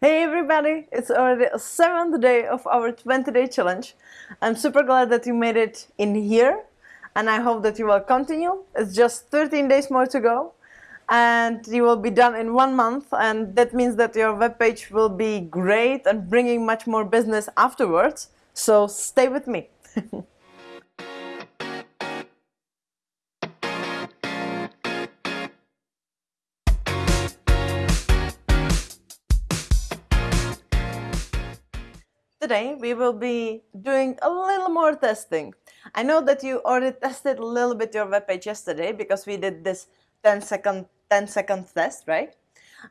Hey everybody, it's already a seventh day of our 20 day challenge. I'm super glad that you made it in here and I hope that you will continue. It's just 13 days more to go and you will be done in one month and that means that your webpage will be great and bringing much more business afterwards. So stay with me. Today we will be doing a little more testing. I know that you already tested a little bit your webpage yesterday because we did this 10 second 10 second test, right?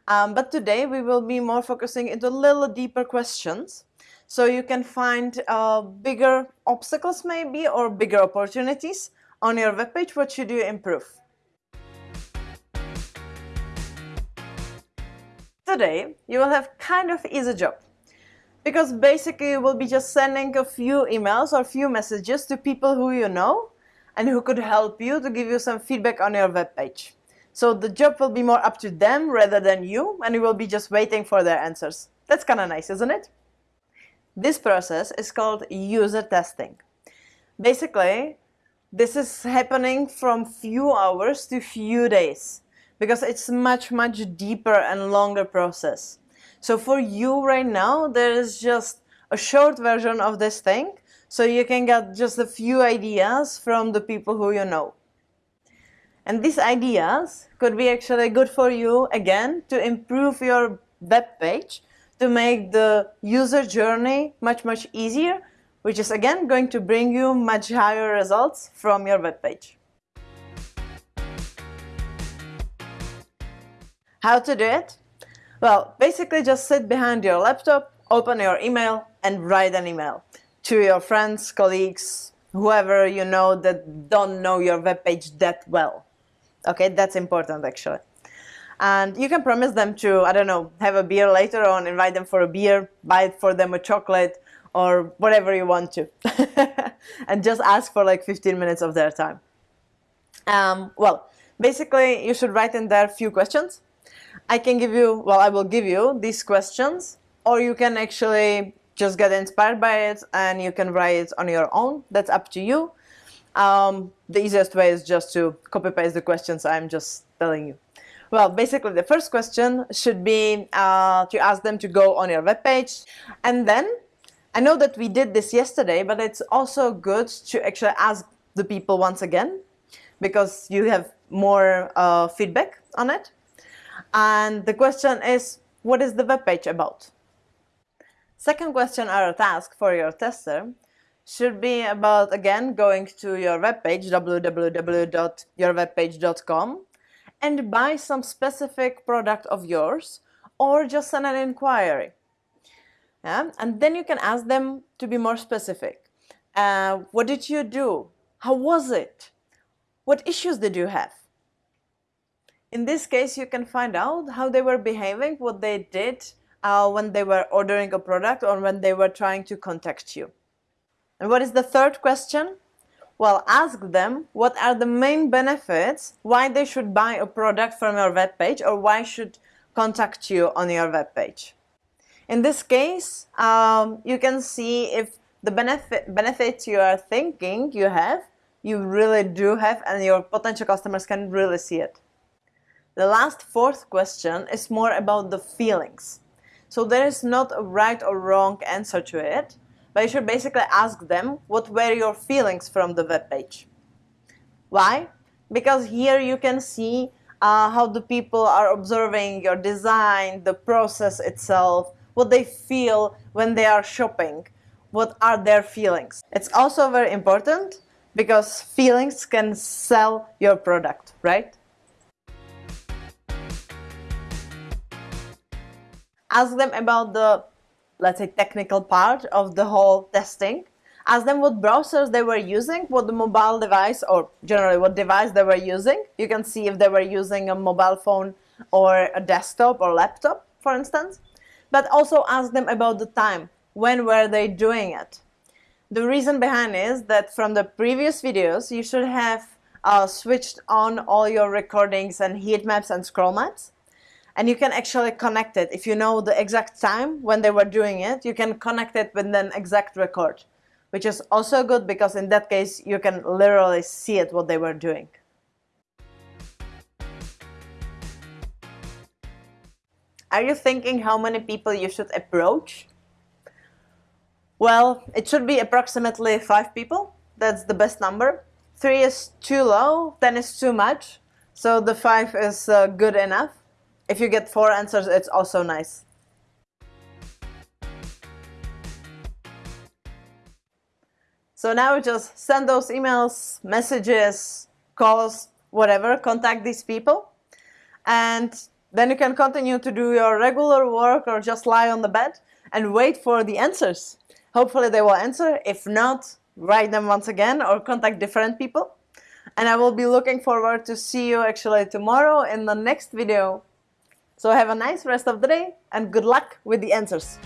Um, but today we will be more focusing into a little deeper questions so you can find uh, bigger obstacles maybe or bigger opportunities on your webpage. What should you improve? Today you will have kind of easy job because basically you will be just sending a few emails or few messages to people who you know and who could help you to give you some feedback on your web page. So the job will be more up to them rather than you and you will be just waiting for their answers. That's kind of nice, isn't it? This process is called user testing. Basically, this is happening from few hours to few days because it's much, much deeper and longer process. So for you right now, there is just a short version of this thing, so you can get just a few ideas from the people who you know. And these ideas could be actually good for you, again, to improve your web page, to make the user journey much, much easier, which is again going to bring you much higher results from your web page. How to do it? Well, basically just sit behind your laptop, open your email and write an email to your friends, colleagues, whoever you know that don't know your webpage that well. Okay, that's important actually. And you can promise them to, I don't know, have a beer later on, invite them for a beer, buy for them a chocolate or whatever you want to. and just ask for like 15 minutes of their time. Um, well, basically you should write in there a few questions I can give you, well, I will give you these questions, or you can actually just get inspired by it and you can write it on your own. That's up to you. Um, the easiest way is just to copy paste the questions I'm just telling you. Well, basically the first question should be uh, to ask them to go on your webpage and then I know that we did this yesterday, but it's also good to actually ask the people once again because you have more uh, feedback on it. And the question is, what is the web page about? Second question or task for your tester should be about, again, going to your web page, www.yourwebpage.com, and buy some specific product of yours, or just send an inquiry. Yeah? And then you can ask them to be more specific. Uh, what did you do? How was it? What issues did you have? In this case, you can find out how they were behaving, what they did uh, when they were ordering a product or when they were trying to contact you. And what is the third question? Well, ask them what are the main benefits, why they should buy a product from your web page or why should contact you on your web page. In this case, um, you can see if the benefit, benefits you are thinking you have, you really do have and your potential customers can really see it. The last fourth question is more about the feelings. So there is not a right or wrong answer to it, but you should basically ask them what were your feelings from the web page. Why? Because here you can see uh, how the people are observing your design, the process itself, what they feel when they are shopping, what are their feelings. It's also very important because feelings can sell your product, right? Ask them about the, let's say, technical part of the whole testing. Ask them what browsers they were using, what the mobile device, or generally what device they were using. You can see if they were using a mobile phone or a desktop or laptop, for instance. But also ask them about the time. When were they doing it? The reason behind is that from the previous videos, you should have uh, switched on all your recordings and heat maps and scroll maps and you can actually connect it. If you know the exact time when they were doing it, you can connect it with an exact record, which is also good because in that case you can literally see it what they were doing. Are you thinking how many people you should approach? Well, it should be approximately five people. That's the best number. Three is too low, 10 is too much. So the five is uh, good enough. If you get four answers, it's also nice. So now just send those emails, messages, calls, whatever, contact these people. And then you can continue to do your regular work or just lie on the bed and wait for the answers. Hopefully they will answer. If not, write them once again or contact different people. And I will be looking forward to see you actually tomorrow in the next video. So have a nice rest of the day and good luck with the answers.